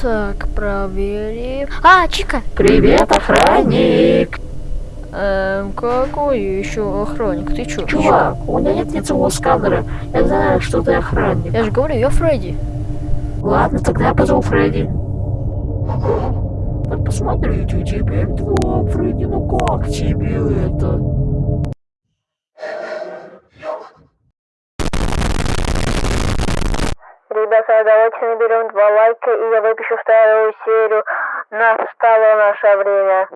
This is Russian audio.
Так, проверим. А, Чика! Привет, охранник! Эм, какой еще охранник? Ты чё? Чувак, у меня нет лицевого сканера. Я знаю, что ты охранник. Я же говорю, я Фредди. Ладно, тогда я позову Фредди. Вот посмотрите, теперь два, Фредди, ну как тебе это? Ребята, давайте наберем два лайка, и я выпишу вторую серию. Настало наше время.